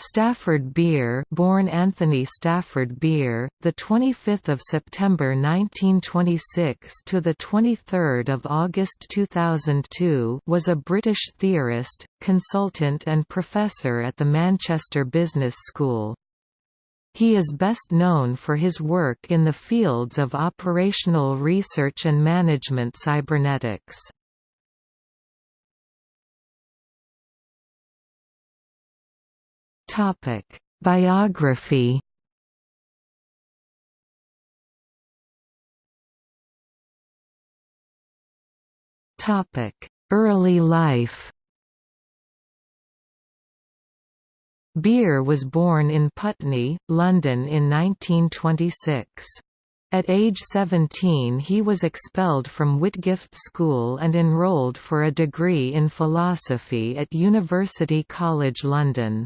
Stafford Beer, born Anthony Stafford Beer, the 25th of September 1926 to the 23rd of August 2002, was a British theorist, consultant and professor at the Manchester Business School. He is best known for his work in the fields of operational research and management cybernetics. Topic: Biography. Topic: Early life. Beer was born in Putney, London in 1926. At age 17 he was expelled from Whitgift School and enrolled for a degree in philosophy at University College London.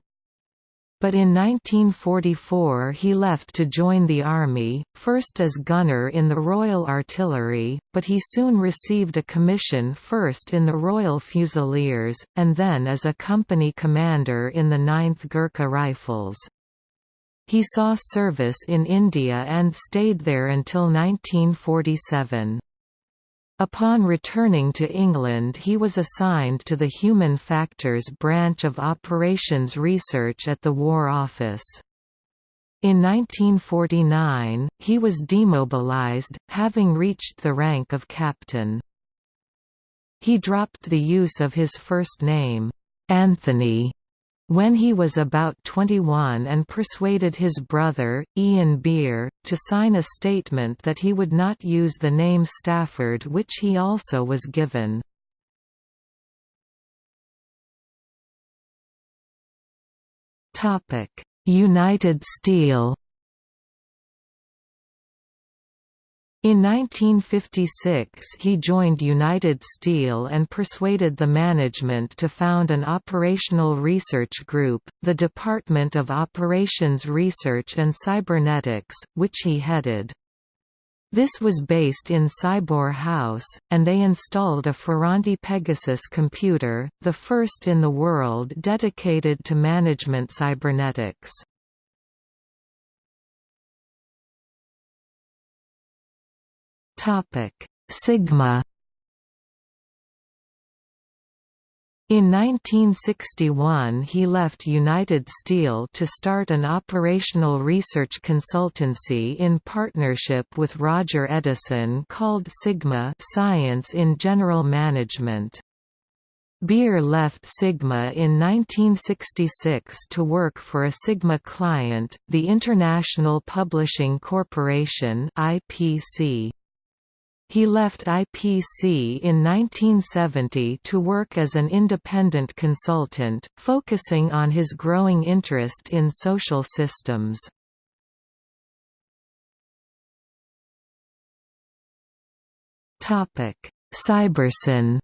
But in 1944 he left to join the army, first as gunner in the Royal Artillery, but he soon received a commission first in the Royal Fusiliers, and then as a company commander in the 9th Gurkha Rifles. He saw service in India and stayed there until 1947. Upon returning to England he was assigned to the Human Factors branch of Operations Research at the War Office. In 1949, he was demobilized, having reached the rank of captain. He dropped the use of his first name, Anthony, when he was about 21 and persuaded his brother, Ian Beer, to sign a statement that he would not use the name Stafford which he also was given. United Steel In 1956 he joined United Steel and persuaded the management to found an operational research group, the Department of Operations Research and Cybernetics, which he headed. This was based in Cybor House, and they installed a Ferranti Pegasus computer, the first in the world dedicated to management cybernetics. Topic: Sigma. In 1961 he left United Steel to start an operational research consultancy in partnership with Roger Eddison called Sigma Science in General Management. Beer left Sigma in 1966 to work for a Sigma client, the International Publishing Corporation IPC. He left IPC in 1970 to work as an independent consultant, focusing on his growing interest in social systems. Cybersyn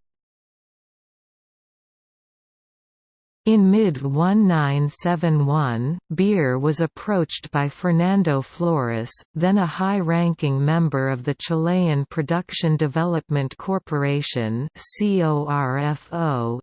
In mid-1971, Beer was approached by Fernando Flores, then a high-ranking member of the Chilean Production Development Corporation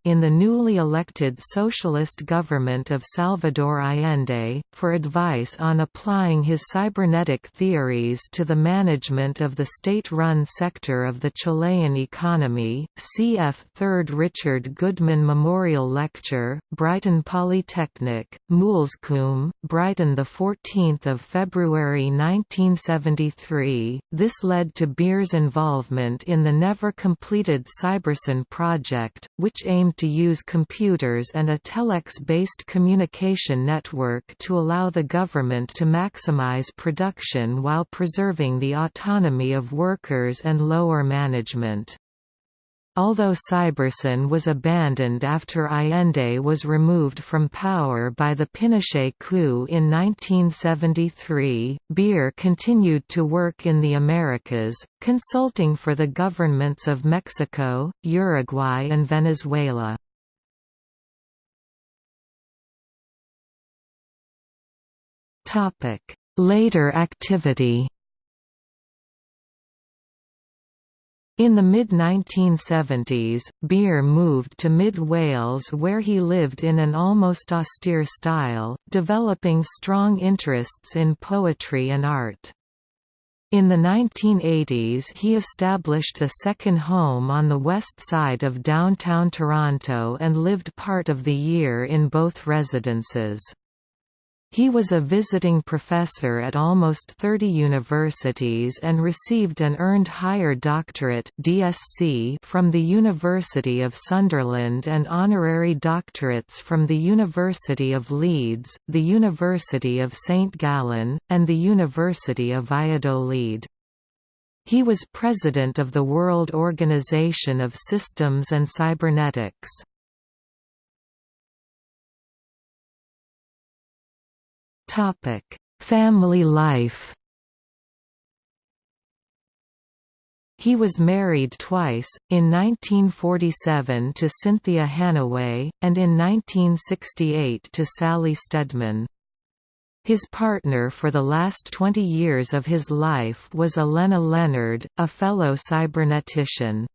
in the newly elected socialist government of Salvador Allende, for advice on applying his cybernetic theories to the management of the state-run sector of the Chilean economy. Cf. 3rd Richard Goodman Memorial Lecture, Brighton Polytechnic, Moulsecoomb, Brighton 14 February 1973. This led to Beer's involvement in the never-completed Cybersyn project, which aimed to use computers and a telex-based communication network to allow the government to maximize production while preserving the autonomy of workers and lower management. Although Cybersyn was abandoned after Allende was removed from power by the Pinochet coup in 1973, Beer continued to work in the Americas, consulting for the governments of Mexico, Uruguay and Venezuela. Later activity In the mid-1970s, Beer moved to mid Wales where he lived in an almost austere style, developing strong interests in poetry and art. In the 1980s he established a second home on the west side of downtown Toronto and lived part of the year in both residences. He was a visiting professor at almost 30 universities and received an earned higher doctorate DSc from the University of Sunderland and honorary doctorates from the University of Leeds, the University of St Gallen, and the University of Valladolid. He was president of the World Organization of Systems and Cybernetics. Topic: Family life. He was married twice, in 1947 to Cynthia Hannaway, and in 1968 to Sally Steadman. His partner for the last 20 years of his life was Allenna Leonard, a fellow cybernetician.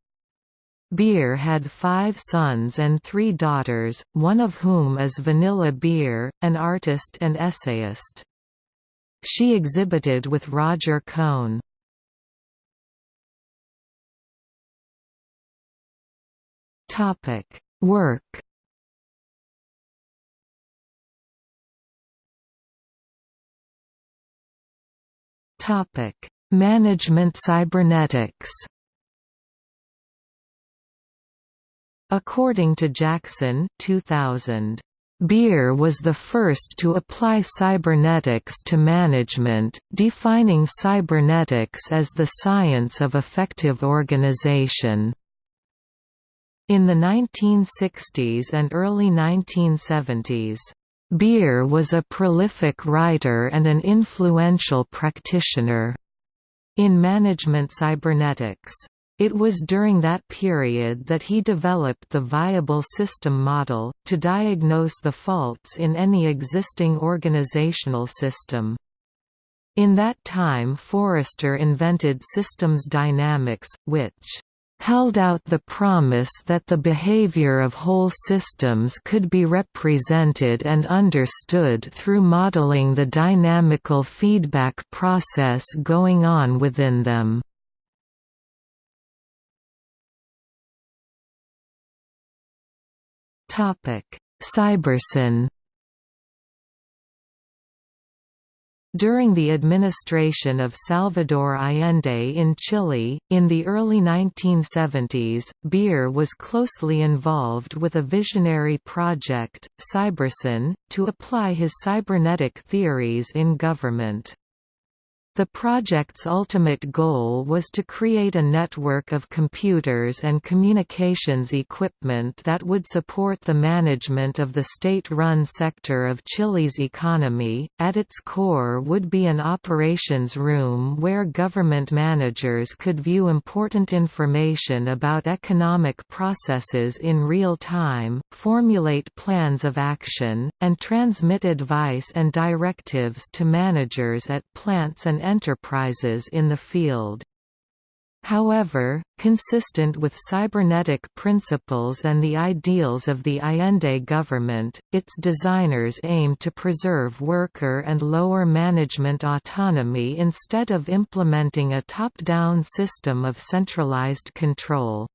Beer had five sons and three daughters, one of whom is Vanilla Beer, an artist and essayist. She exhibited with Roger Cohn. Work Management cybernetics According to Jackson 2000, Beer was the first to apply cybernetics to management, defining cybernetics as the science of effective organization. In the 1960s and early 1970s, Beer was a prolific writer and an influential practitioner in management cybernetics. It was during that period that he developed the viable system model, to diagnose the faults in any existing organizational system. In that time Forrester invented systems dynamics, which held out the promise that the behavior of whole systems could be represented and understood through modeling the dynamical feedback process going on within them. Cybersyn During the administration of Salvador Allende in Chile, in the early 1970s, Beer was closely involved with a visionary project, Cybersyn, to apply his cybernetic theories in government. The project's ultimate goal was to create a network of computers and communications equipment that would support the management of the state-run sector of Chile's economy. At its core would be an operations room where government managers could view important information about economic processes in real time, formulate plans of action, and transmit advice and directives to managers at plants and enterprises in the field. However, consistent with cybernetic principles and the ideals of the Allende government, its designers aimed to preserve worker and lower management autonomy instead of implementing a top-down system of centralized control.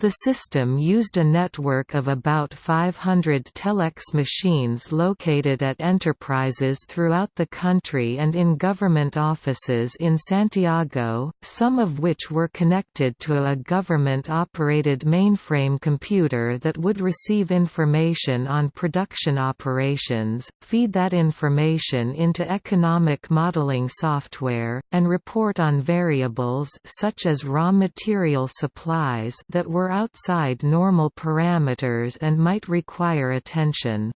The system used a network of about 500 telex machines located at enterprises throughout the country and in government offices in Santiago, some of which were connected to a government-operated mainframe computer that would receive information on production operations, feed that information into economic modeling software, and report on variables such as raw material supplies that were outside normal parameters and might require attention.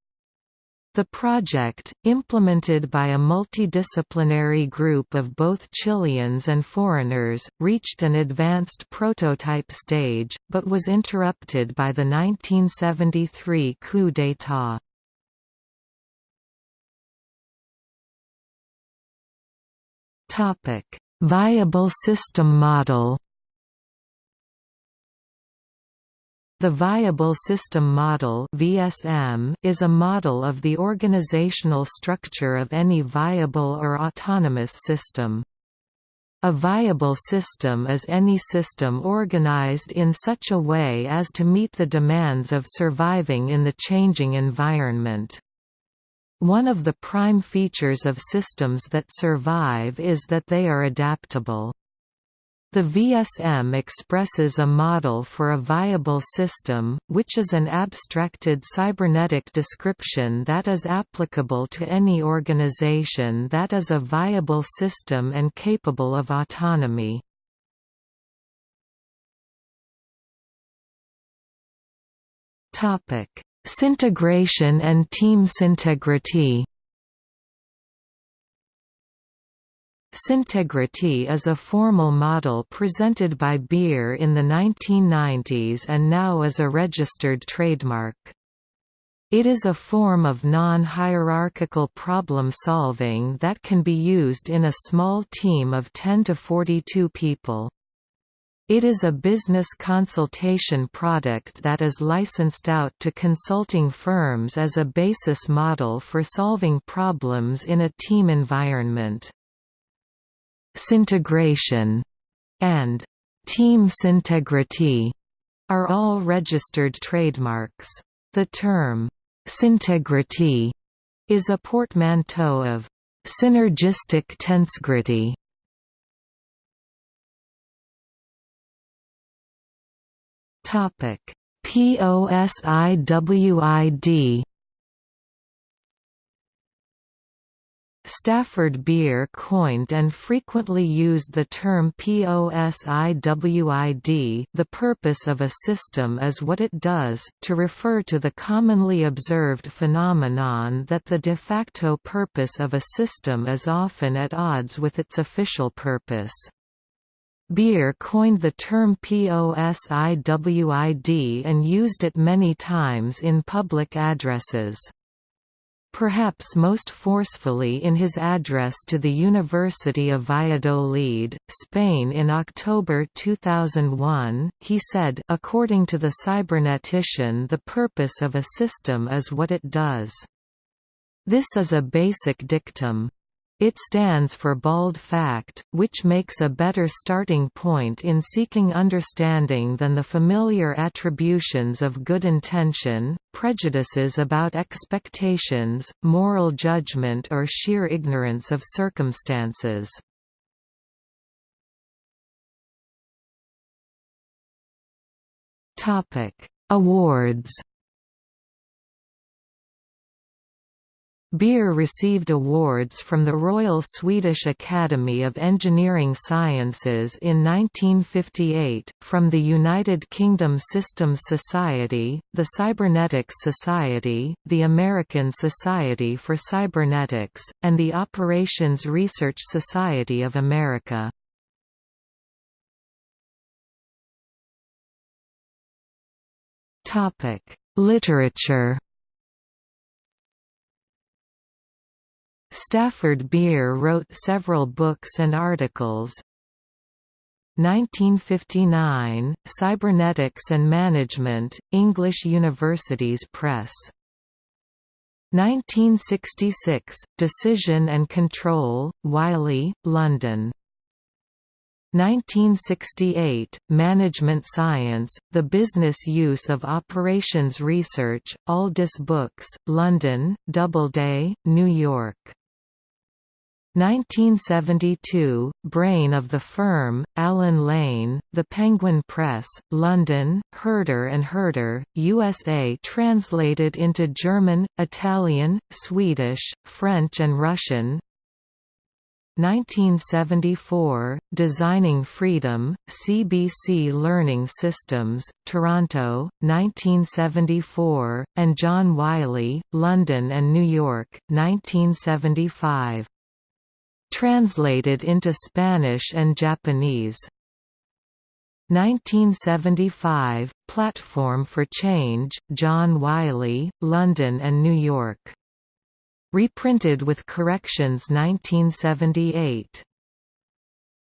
The project, implemented by a multidisciplinary group of both Chileans and foreigners, reached an advanced prototype stage, but was interrupted by the 1973 coup d'état. Viable system model The Viable System Model (VSM) is a model of the organizational structure of any viable or autonomous system. A viable system is any system organized in such a way as to meet the demands of surviving in the changing environment. One of the prime features of systems that survive is that they are adaptable. The VSM expresses a model for a viable system, which is an abstracted cybernetic description that is applicable to any organization that is a viable system and capable of autonomy. Syntegration and team syntegrity Syntegrity is a formal model presented by Beer in the 1990s and now is a registered trademark. It is a form of non-hierarchical problem-solving that can be used in a small team of 10 to 42 people. It is a business consultation product that is licensed out to consulting firms as a basis model for solving problems in a team environment. Syntegration and team syntegrity are all registered trademarks. The term syntegrity is a portmanteau of synergistic tensegrity. Topic POSIWID Stafford Beer coined and frequently used the term POSIWID the purpose of a system is what it does, to refer to the commonly observed phenomenon that the de facto purpose of a system is often at odds with its official purpose. Beer coined the term POSIWID and used it many times in public addresses perhaps most forcefully in his address to the University of Valladolid, Spain in October 2001, he said according to the cybernetician the purpose of a system is what it does. This is a basic dictum. It stands for bald fact, which makes a better starting point in seeking understanding than the familiar attributions of good intention, prejudices about expectations, moral judgment or sheer ignorance of circumstances. Awards Beer received awards from the Royal Swedish Academy of Engineering Sciences in 1958, from the United Kingdom Systems Society, the Cybernetics Society, the American Society for Cybernetics, and the Operations Research Society of America. Literature Stafford Beer wrote several books and articles. 1959, Cybernetics and Management, English Universities Press. 1966, Decision and Control, Wiley, London. 1968, Management Science, The Business Use of Operations Research, Aldus Books, London, Doubleday, New York. 1972, Brain of the Firm, Allen Lane, The Penguin Press, London, Herder and Herder, USA translated into German, Italian, Swedish, French and Russian. 1974, Designing Freedom, CBC Learning Systems, Toronto, 1974, and John Wiley, London and New York, 1975 translated into Spanish and Japanese. 1975, Platform for Change, John Wiley, London and New York. Reprinted with corrections 1978.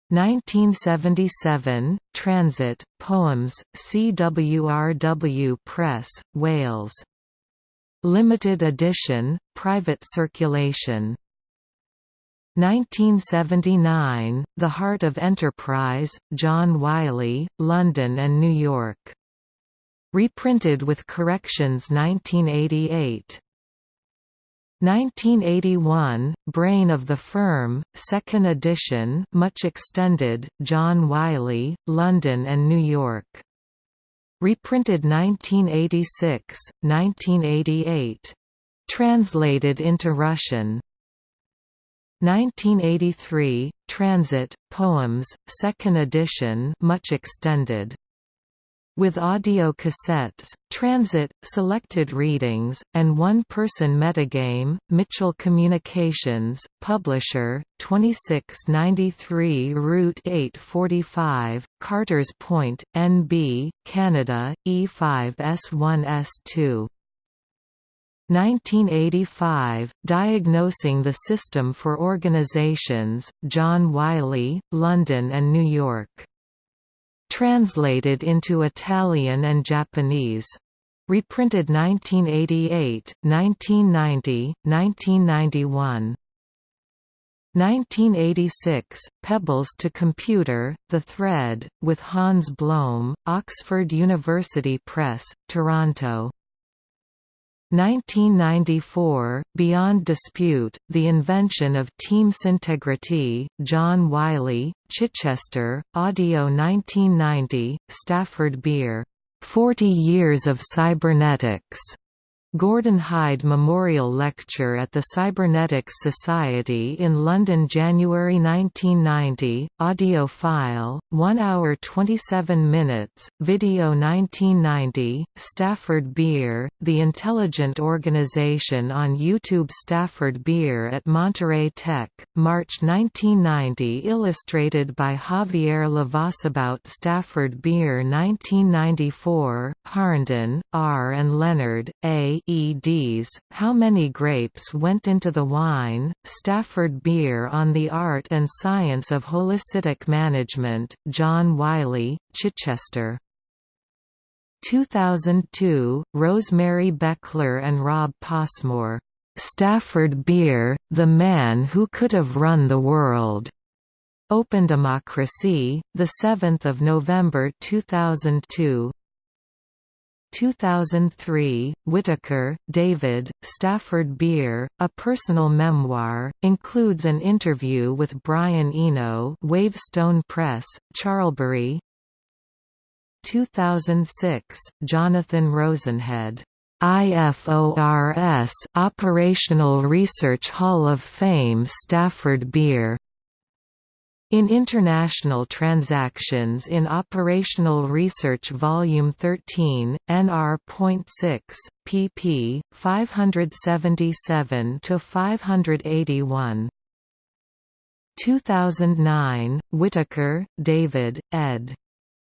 1977, Transit, Poems, CWRW Press, Wales. Limited edition, private circulation. 1979, The Heart of Enterprise, John Wiley, London and New York. Reprinted with corrections 1988. 1981, Brain of the Firm, 2nd edition much extended, John Wiley, London and New York. Reprinted 1986, 1988. Translated into Russian. 1983, Transit, Poems, 2nd edition much extended. With audio cassettes, transit, selected readings, and one-person metagame, Mitchell Communications, Publisher, 2693 Route 845, Carters Point, NB, Canada, E5S1S2. 1985, Diagnosing the System for Organizations, John Wiley, London and New York. Translated into Italian and Japanese. Reprinted 1988, 1990, 1991. 1986, Pebbles to Computer, The Thread, with Hans Blohm, Oxford University Press, Toronto. 1994, Beyond Dispute, The Invention of Team Syntegrity, John Wiley, Chichester, Audio 1990, Stafford Beer. 40 Years of Cybernetics. Gordon Hyde Memorial Lecture at the Cybernetics Society in London January 1990, audio file, 1 hour 27 minutes, video 1990, Stafford Beer, The Intelligent Organization on YouTube Stafford Beer at Monterrey Tech, March 1990 illustrated by Javier Livas about Stafford Beer 1994, Harnden, R. and Leonard, A. EDs, How Many Grapes Went into the Wine, Stafford Beer on the Art and Science of Holistic Management, John Wiley, Chichester. 2002, Rosemary Bechler and Rob Passmore. Stafford Beer, The Man Who Could Have Run the World. Open Democracy, 7 November 2002 2003, Whitaker, David, Stafford Beer, A Personal Memoir, includes an interview with Brian Eno Wavestone Press, Charlbury 2006, Jonathan Rosenhead. IFORS Operational Research Hall of Fame Stafford Beer in International Transactions in Operational Research Volume 13, NR.6, pp. 577–581. 2009, Whitaker, David, ed.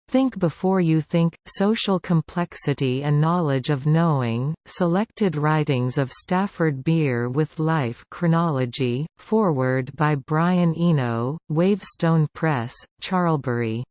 Think Before You Think, Social Complexity and Knowledge of Knowing, Selected Writings of Stafford Beer with Life Chronology, foreword by Brian Eno, Wavestone Press, Charlbury